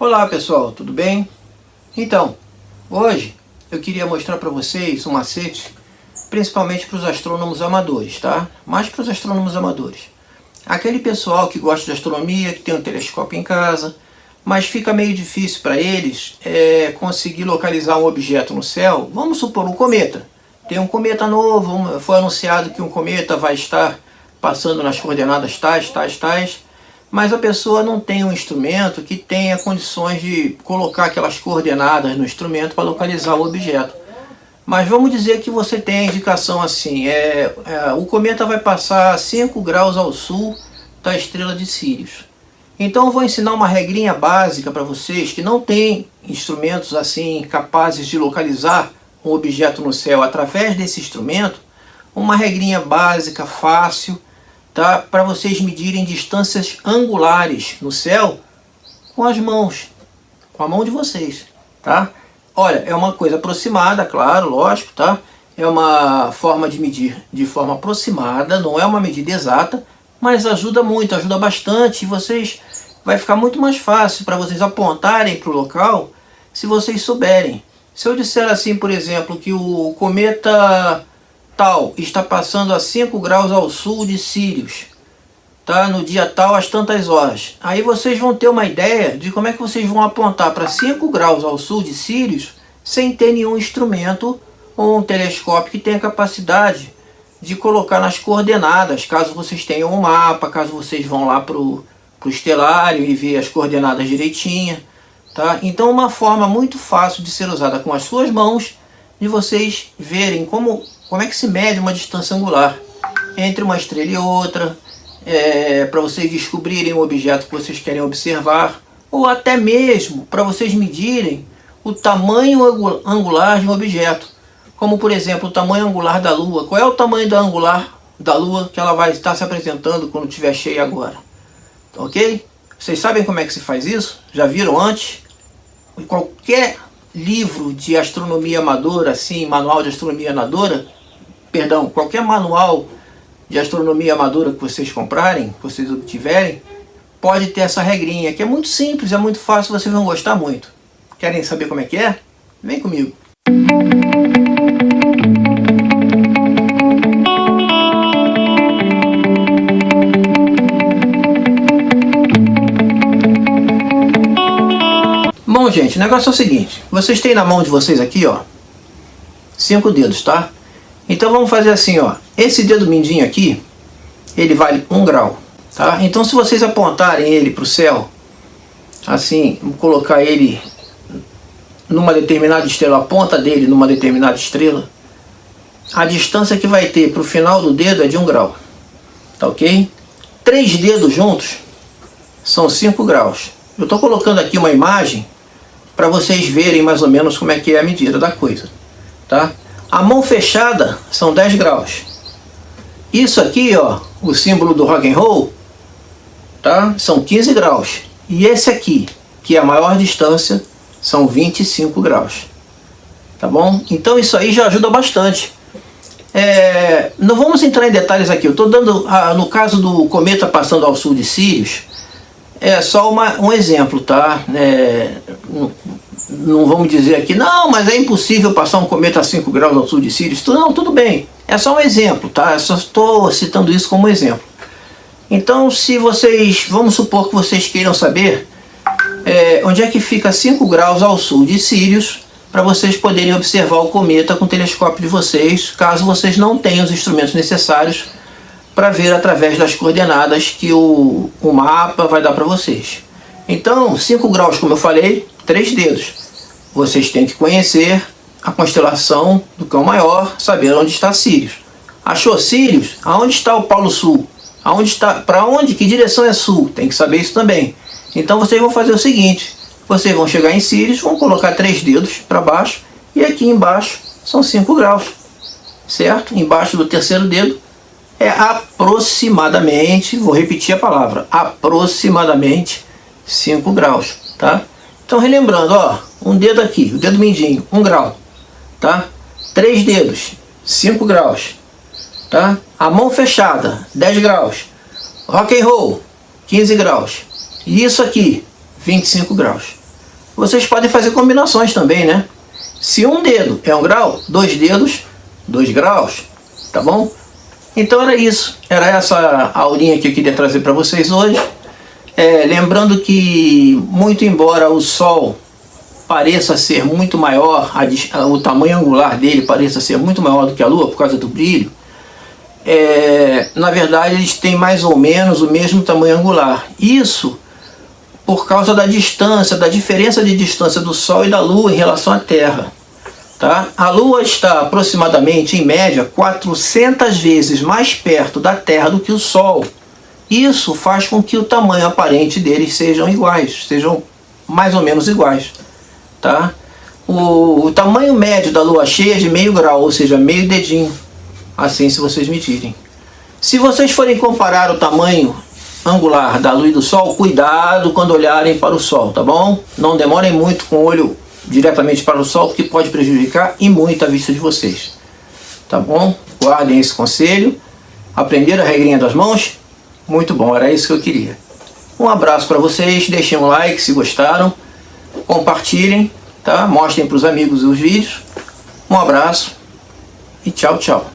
Olá pessoal, tudo bem? Então, hoje eu queria mostrar para vocês um macete, principalmente para os astrônomos amadores, tá? Mais para os astrônomos amadores. Aquele pessoal que gosta de astronomia, que tem um telescópio em casa, mas fica meio difícil para eles é, conseguir localizar um objeto no céu. Vamos supor um cometa. Tem um cometa novo, foi anunciado que um cometa vai estar passando nas coordenadas tais, tais, tais mas a pessoa não tem um instrumento que tenha condições de colocar aquelas coordenadas no instrumento para localizar o objeto. Mas vamos dizer que você tem a indicação assim, é, é, o cometa vai passar 5 graus ao sul da estrela de Sirius. Então eu vou ensinar uma regrinha básica para vocês que não tem instrumentos assim capazes de localizar um objeto no céu através desse instrumento, uma regrinha básica, fácil, tá? para vocês medirem distâncias angulares no céu com as mãos, com a mão de vocês. Tá? Olha, é uma coisa aproximada, claro, lógico, tá? É uma forma de medir de forma aproximada, não é uma medida exata, mas ajuda muito, ajuda bastante. E vocês vai ficar muito mais fácil para vocês apontarem para o local se vocês souberem. Se eu disser assim, por exemplo, que o cometa tal está passando a 5 graus ao sul de Sírios, tá? no dia tal às tantas horas. Aí vocês vão ter uma ideia de como é que vocês vão apontar para 5 graus ao sul de Sírios sem ter nenhum instrumento ou um telescópio que tenha capacidade de colocar nas coordenadas, caso vocês tenham um mapa, caso vocês vão lá para o estelário e ver as coordenadas direitinha. Tá? Então uma forma muito fácil de ser usada com as suas mãos de vocês verem como como é que se mede uma distância angular entre uma estrela e outra, é, para vocês descobrirem o objeto que vocês querem observar, ou até mesmo para vocês medirem o tamanho angular de um objeto, como por exemplo o tamanho angular da Lua. Qual é o tamanho da angular da Lua que ela vai estar se apresentando quando estiver cheia agora? Ok? Vocês sabem como é que se faz isso? Já viram antes? Qualquer livro de astronomia amadora, assim, manual de astronomia amadora, perdão, qualquer manual de astronomia amadora que vocês comprarem, que vocês obtiverem, pode ter essa regrinha, que é muito simples, é muito fácil, vocês vão gostar muito. Querem saber como é que é? Vem comigo. Bom, gente, o negócio é o seguinte. Vocês têm na mão de vocês aqui, ó, cinco dedos, tá? Então vamos fazer assim, ó. Esse dedo mindinho aqui, ele vale um grau, tá? Então se vocês apontarem ele para o céu, assim, colocar ele numa determinada estrela, a ponta dele numa determinada estrela, a distância que vai ter para o final do dedo é de um grau, tá ok? Três dedos juntos são 5 graus. Eu estou colocando aqui uma imagem para vocês verem mais ou menos como é que é a medida da coisa, tá? A mão fechada são 10 graus. Isso aqui, ó, o símbolo do rock and roll, tá? São 15 graus. E esse aqui, que é a maior distância, são 25 graus. Tá bom? Então isso aí já ajuda bastante. É, não vamos entrar em detalhes aqui. Eu estou dando, ah, no caso do cometa passando ao sul de Sirius, é só uma, um exemplo, tá? É, não vamos dizer aqui, não, mas é impossível passar um cometa a 5 graus ao sul de Sirius. Não, tudo bem. É só um exemplo, tá? Eu só estou citando isso como exemplo. Então, se vocês, vamos supor que vocês queiram saber é, onde é que fica 5 graus ao sul de Sirius, para vocês poderem observar o cometa com o telescópio de vocês, caso vocês não tenham os instrumentos necessários para ver através das coordenadas que o, o mapa vai dar para vocês. Então, 5 graus, como eu falei, três dedos. Vocês têm que conhecer a constelação do Cão Maior, saber onde está Sirius. Achou Sirius? Aonde está o Polo Sul? Aonde está? Para onde? Que direção é sul? Tem que saber isso também. Então vocês vão fazer o seguinte: vocês vão chegar em Sirius, vão colocar três dedos para baixo e aqui embaixo são 5 graus, certo? Embaixo do terceiro dedo é aproximadamente, vou repetir a palavra, aproximadamente 5 graus, tá? Então relembrando, ó, um dedo aqui, o dedo mindinho, 1 um grau, tá? Três dedos, 5 graus, tá? A mão fechada, 10 graus. Rock and roll, 15 graus. E isso aqui, 25 graus. vocês podem fazer combinações também, né? Se um dedo é um grau, dois dedos, dois graus, tá bom? Então era isso, era essa aulinha que eu queria trazer para vocês hoje. É, lembrando que, muito embora o Sol pareça ser muito maior, o tamanho angular dele pareça ser muito maior do que a Lua por causa do brilho, é, na verdade eles têm mais ou menos o mesmo tamanho angular. Isso por causa da distância, da diferença de distância do Sol e da Lua em relação à Terra. Tá? A Lua está aproximadamente, em média, 400 vezes mais perto da Terra do que o Sol. Isso faz com que o tamanho aparente deles sejam iguais, sejam mais ou menos iguais. Tá? O, o tamanho médio da Lua cheia é de meio grau, ou seja, meio dedinho. Assim se vocês medirem. Se vocês forem comparar o tamanho angular da luz do Sol, cuidado quando olharem para o Sol, tá bom? Não demorem muito com o olho diretamente para o sol, porque pode prejudicar e muito a vista de vocês. Tá bom? Guardem esse conselho. Aprenderam a regrinha das mãos? Muito bom, era isso que eu queria. Um abraço para vocês, deixem um like se gostaram, compartilhem, tá? mostrem para os amigos os vídeos. Um abraço e tchau, tchau.